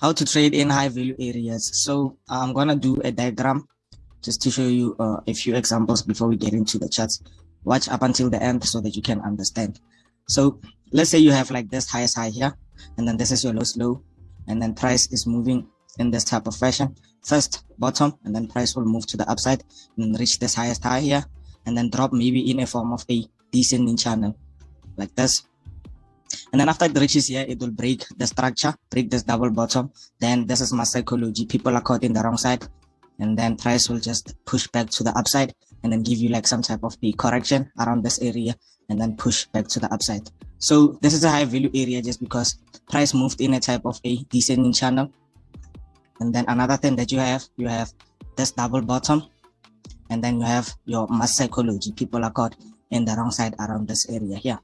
how to trade in high value areas. So I'm gonna do a diagram just to show you uh, a few examples before we get into the charts. Watch up until the end so that you can understand. So let's say you have like this highest high here, and then this is your lowest low, and then price is moving in this type of fashion. First bottom, and then price will move to the upside and reach this highest high here, and then drop maybe in a form of a descending channel like this and then after it reaches here it will break the structure break this double bottom. Then this is my psychology. People are caught in the wrong side. And then price will just push back to the upside and then give you like some type of the correction around this area and then push back to the upside. So this is a high value area just because price moved in a type of a descending channel. And then another thing that you have you have this double bottom. And then you have your mass psychology. People are caught in the wrong side around this area here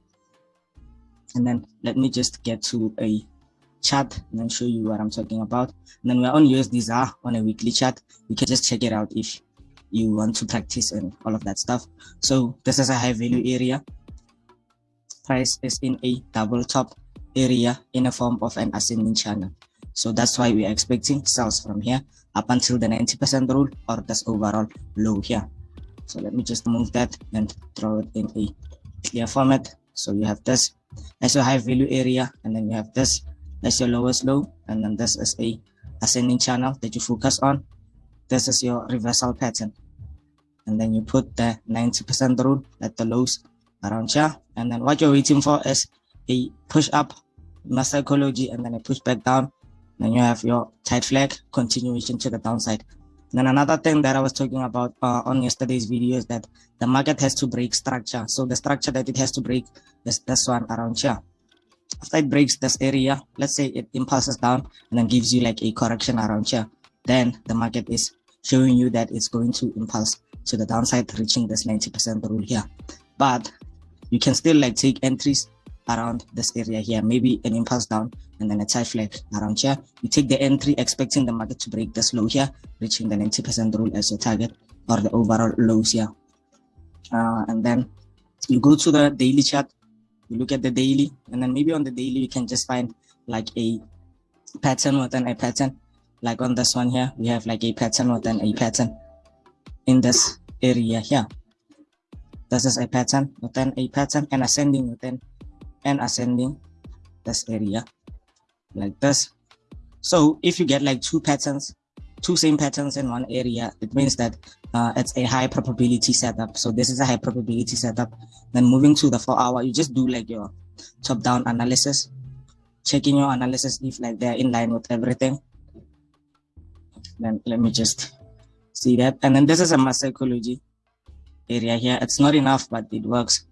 and then let me just get to a chart and then show you what I'm talking about. And then we're on USDZAR on a weekly chart. You can just check it out if you want to practice and all of that stuff. So this is a high value area. Price is in a double top area in a form of an ascending channel. So that's why we are expecting sales from here up until the 90% rule or this overall low here. So let me just move that and draw it in a clear format. So you have this as your high value area and then you have this. As your lowest low and then this is a ascending channel that you focus on. This is your reversal pattern. And then you put the 90 percent rule at the lows around here. And then what you're waiting for is a push up mass psychology and then a push back down. Then you have your tight flag continuation to the downside then another thing that I was talking about uh, on yesterday's video is that the market has to break structure. So the structure that it has to break is this one around here. After it breaks this area, let's say it impulses down and then gives you like a correction around here. Then the market is showing you that it's going to impulse to the downside, reaching this 90% rule here. But you can still like take entries around this area here, maybe an impulse down and then a tight flag around here. You take the entry expecting the market to break this low here, reaching the 90% rule as your target or the overall lows here. Uh, and then you go to the daily chart, you look at the daily, and then maybe on the daily you can just find like a pattern within a pattern. Like on this one here, we have like a pattern within a pattern in this area here. This is a pattern within a pattern and ascending within and ascending this area like this. So if you get like two patterns two same patterns in one area it means that uh, it's a high probability setup. So this is a high probability setup. Then moving to the four hour you just do like your top down analysis checking your analysis if like they're in line with everything. Then let me just see that. And then this is a mass psychology area here. It's not enough but it works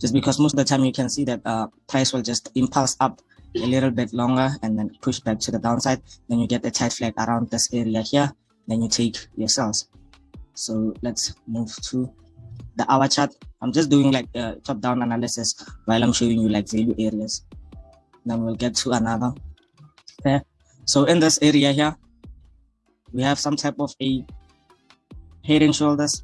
just because most of the time you can see that uh, price will just impulse up a little bit longer and then push back to the downside. Then you get the tight flag around this area here. Then you take your sales. So let's move to the hour chart. I'm just doing like a top down analysis while i'm showing you like value areas. Then we'll get to another okay so in this area here we have some type of a head and shoulders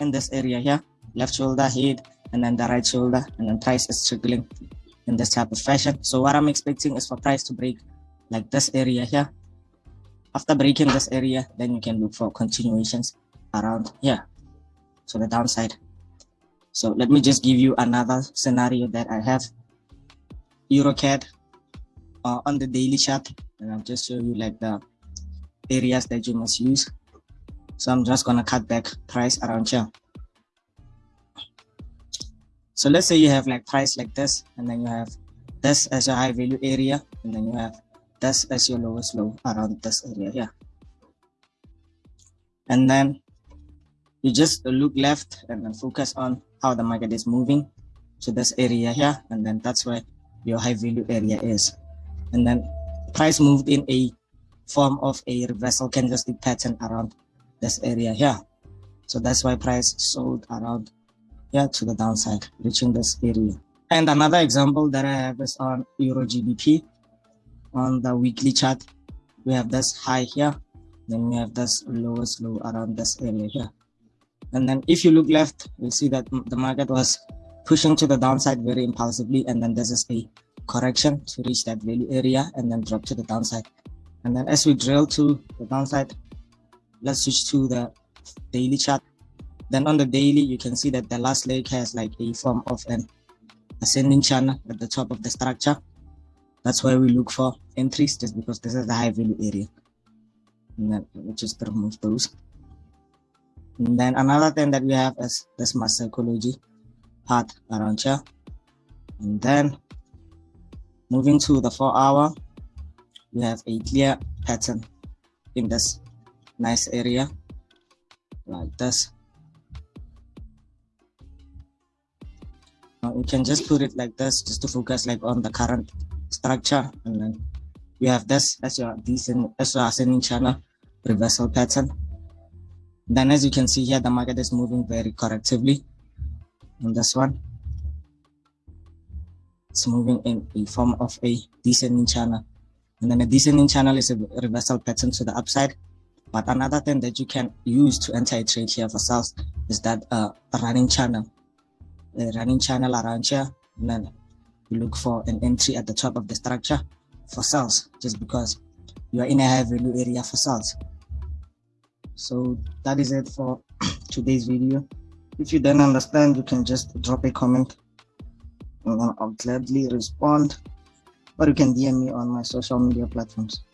in this area here left shoulder head and then the right shoulder and then price is trickling in this type of fashion. So what i'm expecting is for price to break like this area here. After breaking this area then you can look for continuations around here. So the downside. So let me just give you another scenario that i have. Eurocad uh, on the daily chart and i'll just show you like the areas that you must use so I'm just gonna cut back price around here. So let's say you have like price like this, and then you have this as your high value area, and then you have this as your lowest low around this area here. And then you just look left and then focus on how the market is moving to this area here, and then that's where your high value area is. And then price moved in a form of a reversal candlestick pattern around this area here. So that's why price sold around here to the downside reaching this area. And another example that i have is on euro gbp on the weekly chart we have this high here. Then we have this lowest low around this area here. And then if you look left you'll see that the market was pushing to the downside very impulsively and then this is a correction to reach that value area and then drop to the downside. And then as we drill to the downside, let's switch to the daily chart. Then on the daily, you can see that the last leg has like a form of an ascending channel at the top of the structure. That's why we look for entries just because this is the high value area. And then we just remove those. And then another thing that we have is this mass psychology part around here. And then moving to the four hour, we have a clear pattern in this nice area like this. Now we can just put it like this just to focus like on the current structure and then we have this as your decent as your ascending channel reversal pattern. Then as you can see here the market is moving very correctively on this one. It's moving in a form of a descending channel. And then a descending channel is a reversal pattern to the upside but another thing that you can use to enter a trade here for sales is that uh, running channel. A running channel around here and then you look for an entry at the top of the structure for sales just because you are in a high value area for sales so that is it for today's video. If you don't understand you can just drop a comment and i'll gladly respond or you can dm me on my social media platforms